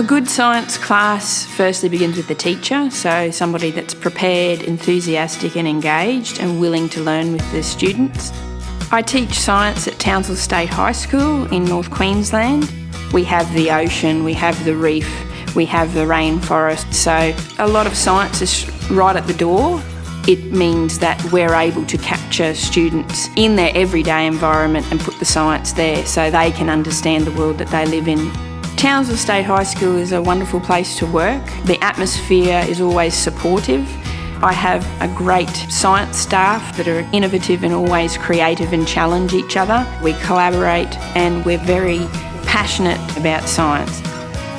A good science class firstly begins with the teacher, so somebody that's prepared, enthusiastic and engaged and willing to learn with the students. I teach science at Townsville State High School in North Queensland. We have the ocean, we have the reef, we have the rainforest, so a lot of science is right at the door. It means that we're able to capture students in their everyday environment and put the science there so they can understand the world that they live in. Townsville State High School is a wonderful place to work. The atmosphere is always supportive. I have a great science staff that are innovative and always creative and challenge each other. We collaborate and we're very passionate about science.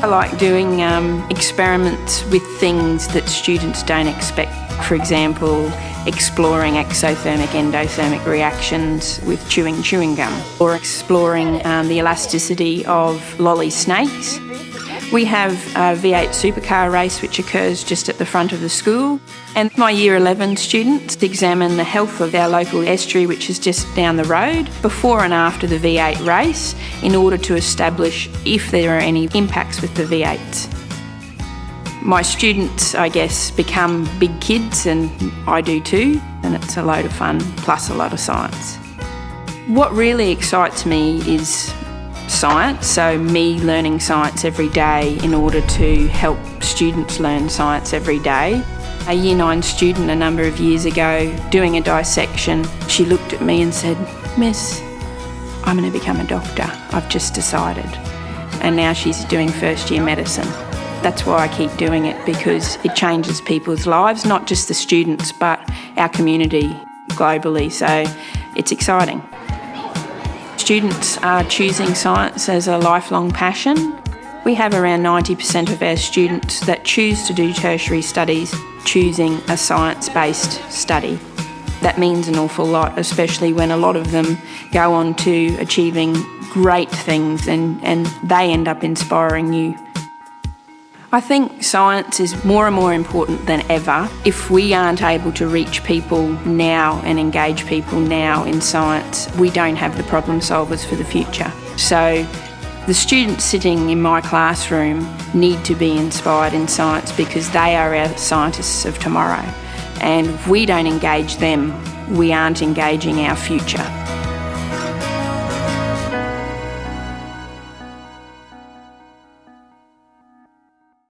I like doing um, experiments with things that students don't expect for example, exploring exothermic endothermic reactions with chewing chewing gum or exploring um, the elasticity of lolly snakes. We have a V8 supercar race which occurs just at the front of the school and my year 11 students examine the health of our local estuary which is just down the road before and after the V8 race in order to establish if there are any impacts with the V8s. My students, I guess, become big kids and I do too, and it's a load of fun, plus a lot of science. What really excites me is science, so me learning science every day in order to help students learn science every day. A year nine student a number of years ago doing a dissection, she looked at me and said, Miss, I'm going to become a doctor. I've just decided. And now she's doing first year medicine. That's why I keep doing it because it changes people's lives, not just the students, but our community globally. So it's exciting. Students are choosing science as a lifelong passion. We have around 90% of our students that choose to do tertiary studies choosing a science-based study. That means an awful lot, especially when a lot of them go on to achieving great things and, and they end up inspiring you. I think science is more and more important than ever. If we aren't able to reach people now and engage people now in science, we don't have the problem solvers for the future. So the students sitting in my classroom need to be inspired in science because they are our scientists of tomorrow. And if we don't engage them, we aren't engaging our future.